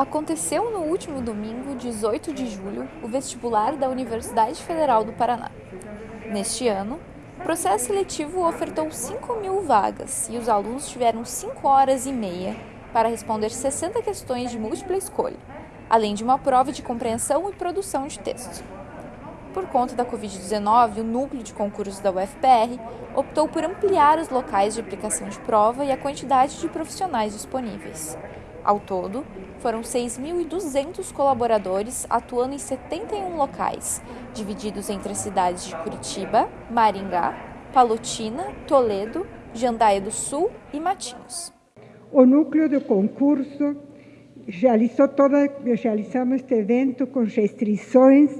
Aconteceu no último domingo, 18 de julho, o vestibular da Universidade Federal do Paraná. Neste ano, o processo seletivo ofertou 5 mil vagas e os alunos tiveram 5 horas e meia para responder 60 questões de múltipla escolha, além de uma prova de compreensão e produção de texto. Por conta da Covid-19, o núcleo de concursos da UFPR optou por ampliar os locais de aplicação de prova e a quantidade de profissionais disponíveis. Ao todo, foram 6.200 colaboradores atuando em 71 locais, divididos entre as cidades de Curitiba, Maringá, Palotina, Toledo, Jandaia do Sul e Matinhos. O núcleo do concurso realizou toda, realizamos este evento com restrições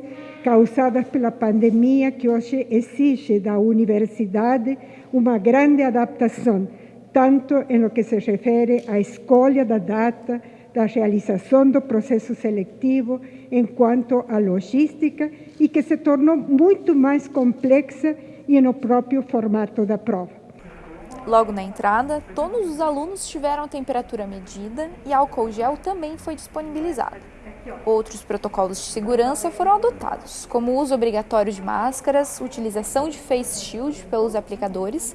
causadas pela pandemia que hoje exige da universidade uma grande adaptação, tanto em lo que se refere à escolha da data, da realização do processo seletivo, enquanto à logística, e que se tornou muito mais complexa e no próprio formato da prova. Logo na entrada, todos os alunos tiveram a temperatura medida e álcool gel também foi disponibilizado. Outros protocolos de segurança foram adotados, como o uso obrigatório de máscaras, utilização de face shield pelos aplicadores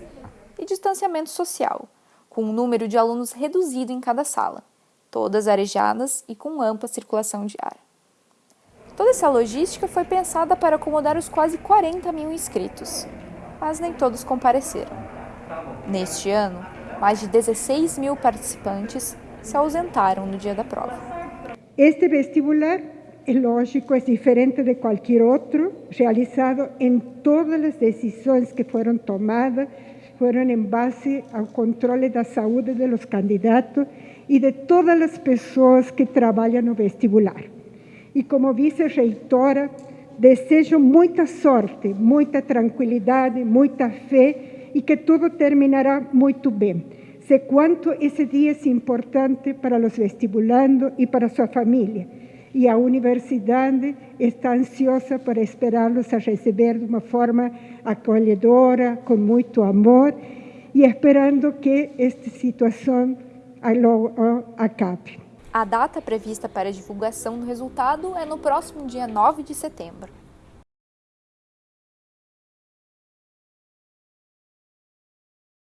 e distanciamento social, com um número de alunos reduzido em cada sala, todas arejadas e com ampla circulação de ar. Toda essa logística foi pensada para acomodar os quase 40 mil inscritos, mas nem todos compareceram. Neste ano, mais de 16 mil participantes se ausentaram no dia da prova. Este vestibular, é lógico, é diferente de qualquer outro, realizado em todas as decisões que foram tomadas, foram em base ao controle da saúde dos candidatos e de todas as pessoas que trabalham no vestibular. E como vice-reitora, desejo muita sorte, muita tranquilidade, muita fé e que tudo terminará muito bem. Sei quanto esse dia é importante para os vestibulandos e para sua família. E a universidade está ansiosa para esperá-los a receber de uma forma acolhedora, com muito amor, e esperando que esta situação acabe. A data prevista para a divulgação do resultado é no próximo dia 9 de setembro.